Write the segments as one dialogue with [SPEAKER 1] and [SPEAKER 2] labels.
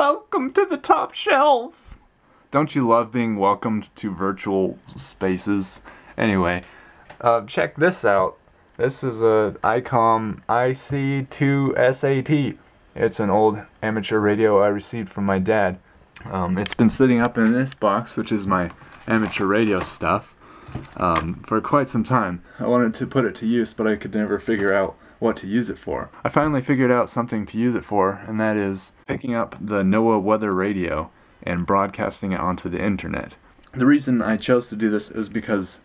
[SPEAKER 1] Welcome to the top shelf! Don't you love being welcomed to virtual spaces? Anyway, uh, check this out. This is a ICOM IC2SAT. It's an old amateur radio I received from my dad. Um, it's been sitting up in this box, which is my amateur radio stuff, um, for quite some time. I wanted to put it to use, but I could never figure out what to use it for. I finally figured out something to use it for, and that is picking up the NOAA weather radio and broadcasting it onto the internet. The reason I chose to do this is because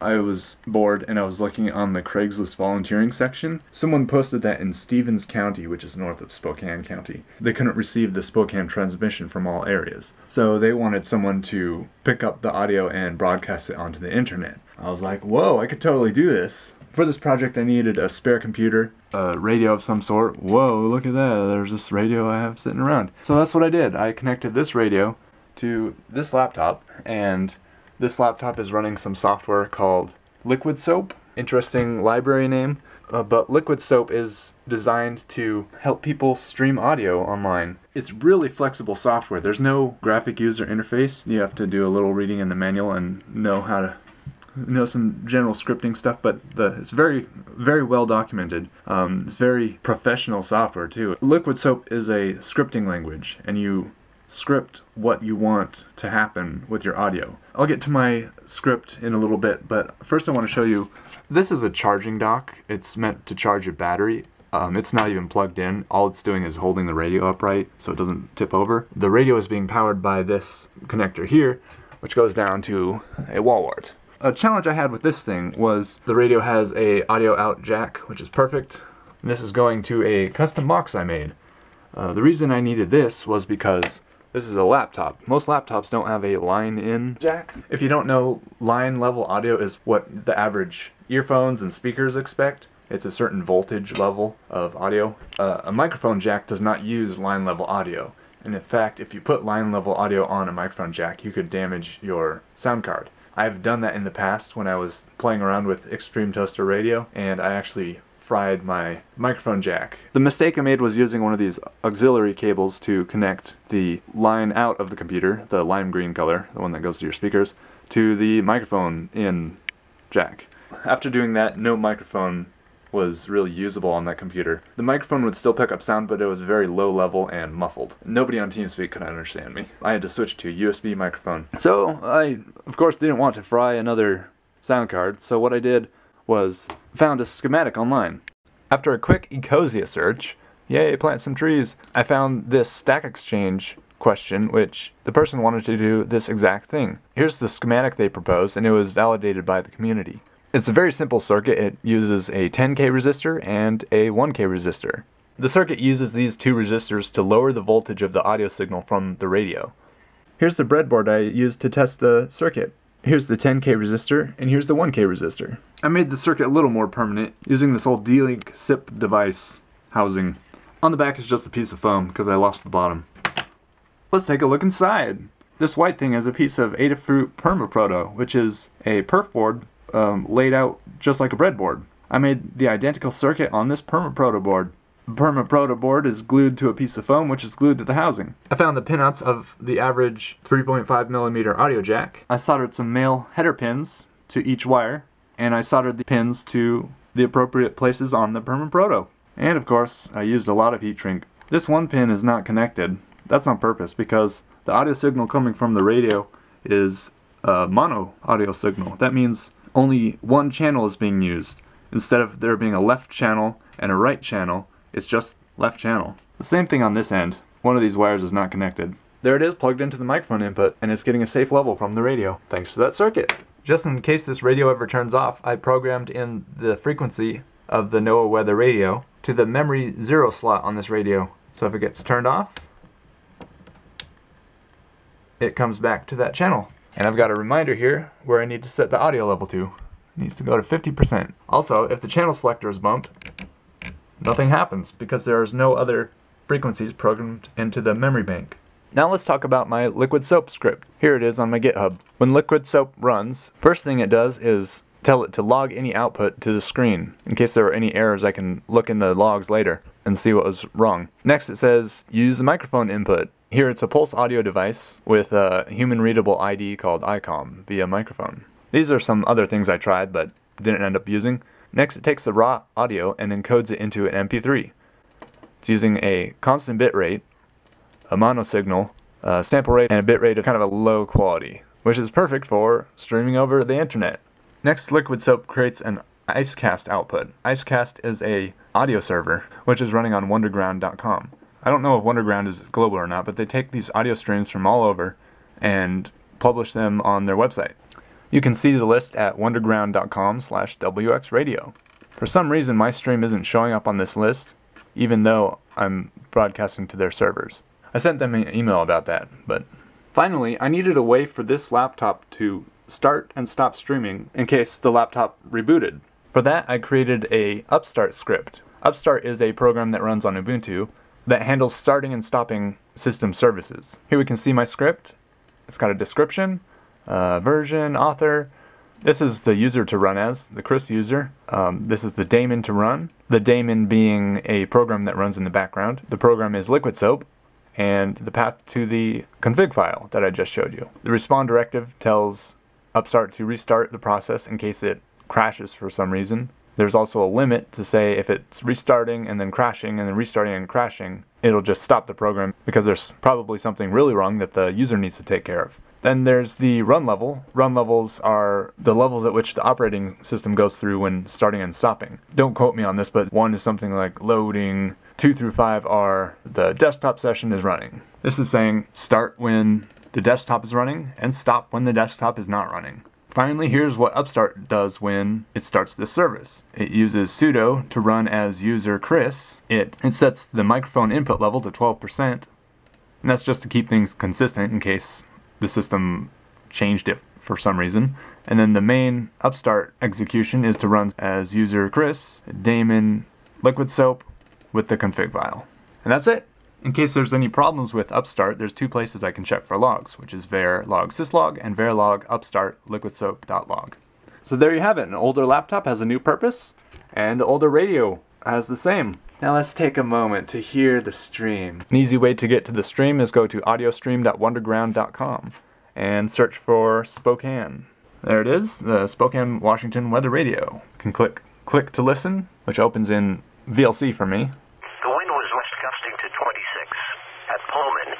[SPEAKER 1] I was bored and I was looking on the Craigslist volunteering section. Someone posted that in Stevens County, which is north of Spokane County, they couldn't receive the Spokane transmission from all areas. So they wanted someone to pick up the audio and broadcast it onto the internet. I was like, whoa, I could totally do this. For this project, I needed a spare computer, a radio of some sort. Whoa, look at that. There's this radio I have sitting around. So that's what I did. I connected this radio to this laptop and this laptop is running some software called Liquid Soap. Interesting library name. Uh, but Liquid Soap is designed to help people stream audio online. It's really flexible software. There's no graphic user interface. You have to do a little reading in the manual and know how to know some general scripting stuff, but the it's very very well documented. Um, it's very professional software too. Liquid Soap is a scripting language, and you script what you want to happen with your audio. I'll get to my script in a little bit, but first I want to show you, this is a charging dock. It's meant to charge a battery. Um, it's not even plugged in. All it's doing is holding the radio upright so it doesn't tip over. The radio is being powered by this connector here, which goes down to a wall wart. A challenge I had with this thing was the radio has a audio out jack, which is perfect. And this is going to a custom box I made. Uh, the reason I needed this was because this is a laptop. Most laptops don't have a line-in jack. If you don't know, line level audio is what the average earphones and speakers expect. It's a certain voltage level of audio. Uh, a microphone jack does not use line level audio. And in fact, if you put line level audio on a microphone jack, you could damage your sound card. I've done that in the past when I was playing around with Extreme Toaster Radio, and I actually fried my microphone jack. The mistake I made was using one of these auxiliary cables to connect the line out of the computer, the lime green color, the one that goes to your speakers, to the microphone in jack. After doing that, no microphone was really usable on that computer. The microphone would still pick up sound, but it was very low level and muffled. Nobody on TeamSpeak could understand me. I had to switch to a USB microphone. So I, of course, didn't want to fry another sound card, so what I did was found a schematic online. After a quick Ecosia search, yay, plant some trees, I found this Stack Exchange question, which the person wanted to do this exact thing. Here's the schematic they proposed, and it was validated by the community. It's a very simple circuit. It uses a 10k resistor and a 1k resistor. The circuit uses these two resistors to lower the voltage of the audio signal from the radio. Here's the breadboard I used to test the circuit. Here's the 10k resistor, and here's the 1k resistor. I made the circuit a little more permanent using this old D-Link SIP device housing. On the back is just a piece of foam because I lost the bottom. Let's take a look inside. This white thing is a piece of Adafruit Permaproto, which is a perf board um, laid out just like a breadboard. I made the identical circuit on this Permaproto board. The Permaproto board is glued to a piece of foam which is glued to the housing. I found the pinouts of the average 3.5 millimeter audio jack. I soldered some male header pins to each wire and I soldered the pins to the appropriate places on the Permaproto. And of course, I used a lot of heat shrink. This one pin is not connected. That's on purpose because the audio signal coming from the radio is a mono audio signal. That means only one channel is being used. Instead of there being a left channel and a right channel, it's just left channel. The same thing on this end. One of these wires is not connected. There it is plugged into the microphone input, and it's getting a safe level from the radio, thanks to that circuit. Just in case this radio ever turns off, I programmed in the frequency of the NOAA weather radio to the memory zero slot on this radio. So if it gets turned off, it comes back to that channel. And I've got a reminder here where I need to set the audio level to. It needs to go to 50%. Also, if the channel selector is bumped, nothing happens because there is no other frequencies programmed into the memory bank. Now let's talk about my Liquid Soap script. Here it is on my GitHub. When Liquid Soap runs, first thing it does is tell it to log any output to the screen. In case there are any errors, I can look in the logs later and see what was wrong. Next it says use the microphone input. Here it's a pulse audio device with a human readable ID called ICOM via microphone. These are some other things I tried but didn't end up using. Next it takes the raw audio and encodes it into an MP3. It's using a constant bit rate, a mono signal, a sample rate, and a bit rate of kind of a low quality, which is perfect for streaming over the internet. Next Liquid Soap creates an IceCast output. IceCast is a audio server which is running on wunderground.com. I don't know if Wunderground is global or not, but they take these audio streams from all over and publish them on their website. You can see the list at wunderground.com slash wxradio. For some reason, my stream isn't showing up on this list, even though I'm broadcasting to their servers. I sent them an email about that, but... Finally, I needed a way for this laptop to start and stop streaming in case the laptop rebooted. For that, I created a Upstart script. Upstart is a program that runs on Ubuntu that handles starting and stopping system services. Here we can see my script. It's got a description, uh, version, author. This is the user to run as, the Chris user. Um, this is the daemon to run. The daemon being a program that runs in the background. The program is Liquid Soap, and the path to the config file that I just showed you. The respawn directive tells Upstart to restart the process in case it crashes for some reason. There's also a limit to say if it's restarting and then crashing and then restarting and crashing, it'll just stop the program because there's probably something really wrong that the user needs to take care of. Then there's the run level. Run levels are the levels at which the operating system goes through when starting and stopping. Don't quote me on this, but one is something like loading, two through five are the desktop session is running. This is saying start when the desktop is running and stop when the desktop is not running. Finally, here's what Upstart does when it starts this service. It uses sudo to run as user Chris. It, it sets the microphone input level to 12%, and that's just to keep things consistent in case the system changed it for some reason. And then the main Upstart execution is to run as user Chris, daemon liquid soap with the config file. And that's it. In case there's any problems with Upstart, there's two places I can check for logs, which is var log syslog and var log upstart liquidsoap.log. So there you have it. An older laptop has a new purpose, and the older radio has the same. Now let's take a moment to hear the stream. An easy way to get to the stream is go to audiostream.wunderground.com and search for Spokane. There it is, the Spokane, Washington Weather Radio. You can click click to listen, which opens in VLC for me,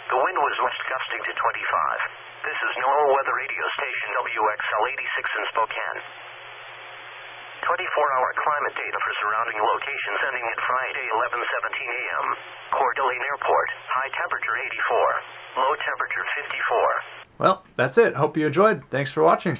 [SPEAKER 2] The wind was west gusting to 25. This is NOAA Weather Radio Station WXL 86 in Spokane. 24-hour climate data for surrounding locations ending at Friday 11:17 a.m. Coeur d'Alene Airport. High temperature 84. Low temperature 54.
[SPEAKER 1] Well, that's it. Hope you enjoyed. Thanks for watching.